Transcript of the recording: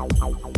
Ow, ow, ow.